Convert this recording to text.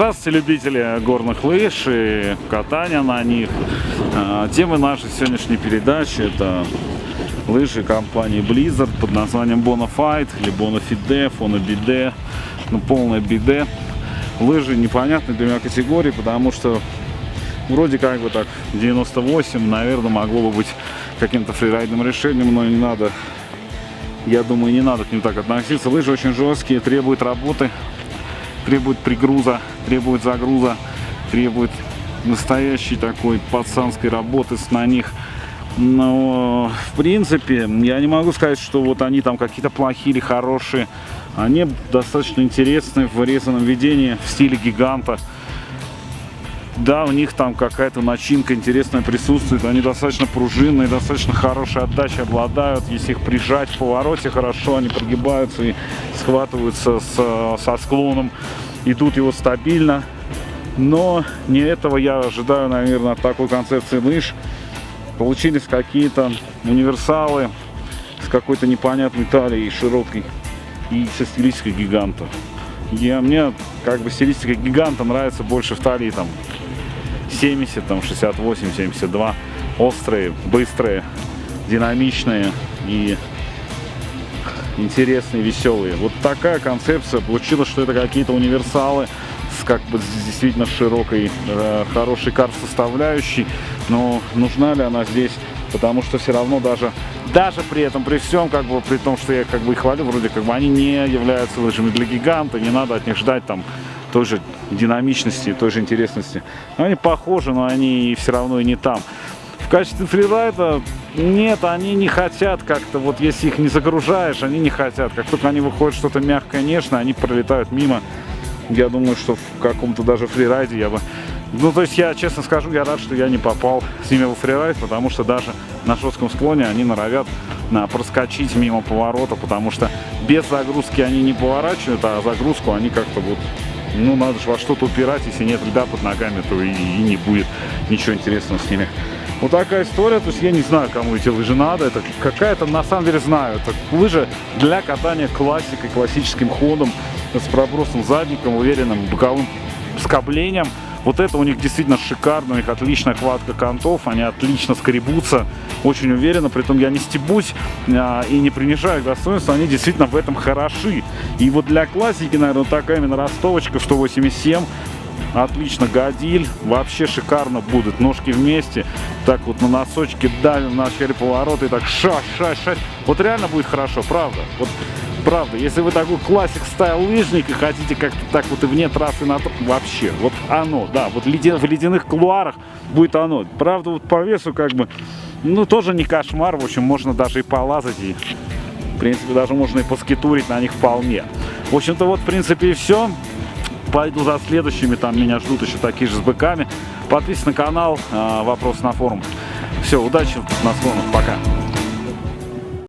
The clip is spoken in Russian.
Здравствуйте, любители горных лыж и катания на них. А, Тема нашей сегодняшней передачи это лыжи компании Blizzard под названием Bonafide или Bonafide, Fonobide, ну полное биде. Лыжи непонятной для меня категории, потому что вроде как бы так 98, наверное, могло бы быть каким-то фрирайдным решением, но не надо, я думаю, не надо к ним так относиться. Лыжи очень жесткие, требуют работы, требует пригруза, требует загруза, требует настоящей такой пацанской работы на них. Но, в принципе, я не могу сказать, что вот они там какие-то плохие или хорошие. Они достаточно интересные в вырезанном видении в стиле гиганта. Да, у них там какая-то начинка интересная присутствует. Они достаточно пружинные, достаточно хорошей отдачей обладают. Если их прижать в повороте хорошо, они прогибаются и схватываются с, со склоном. Идут его стабильно. Но не этого я ожидаю, наверное, от такой концепции лыж. Получились какие-то универсалы с какой-то непонятной талией, широкой и со стилистикой гиганта. Я, мне как бы стилистика гиганта нравится больше в талии там 70, там 68, 72. Острые, быстрые, динамичные и интересные, веселые. Вот такая концепция. Получилось, что это какие-то универсалы с как бы действительно широкой, э, хорошей кар-составляющей. Но нужна ли она здесь? Потому что все равно даже, даже при этом, при всем, как бы, при том, что я как бы их хвалю, вроде как бы они не являются лыжами для гиганта, не надо от них ждать там той же динамичности, той же интересности. Но они похожи, но они все равно и не там. В качестве фрирайда нет, они не хотят как-то, вот если их не загружаешь, они не хотят. Как только они выходят что-то мягкое, нежное, они пролетают мимо. Я думаю, что в каком-то даже фрирайде я бы... Ну, то есть я, честно скажу, я рад, что я не попал с ними во фрирайд, потому что даже на жестком склоне они норовят на проскочить мимо поворота, потому что без загрузки они не поворачивают, а загрузку они как-то вот ну, надо же во что-то упирать, если нет льда под ногами, то и, и не будет ничего интересного с ними. Вот такая история, то есть я не знаю, кому эти лыжи надо, это какая-то, на самом деле знаю, это лыжи для катания классикой, классическим ходом, с пробросом задником, уверенным боковым скоблением. Вот это у них действительно шикарно, у них отличная хватка контов, они отлично скребутся, очень уверенно, при этом я не стебусь а, и не принижаю их достоинства, они действительно в этом хороши. И вот для классики, наверное, такая именно ростовочка 187, отлично годиль, вообще шикарно будут, ножки вместе, так вот на носочке давим в начале поворота и так ша, ша, ша, вот реально будет хорошо, правда, вот Правда, если вы такой классик стайл лыжник и хотите как-то так вот и вне трассы на вообще, вот оно, да, вот ледя, в ледяных кулуарах будет оно. Правда, вот по весу как бы, ну тоже не кошмар, в общем, можно даже и полазать и, принципе, даже можно и поскитурить на них вполне. В общем-то, вот, в принципе, и все. Пойду за следующими, там меня ждут еще такие же с быками. Подписывайтесь на канал, э, вопрос на форум. Все, удачи на склонах, пока.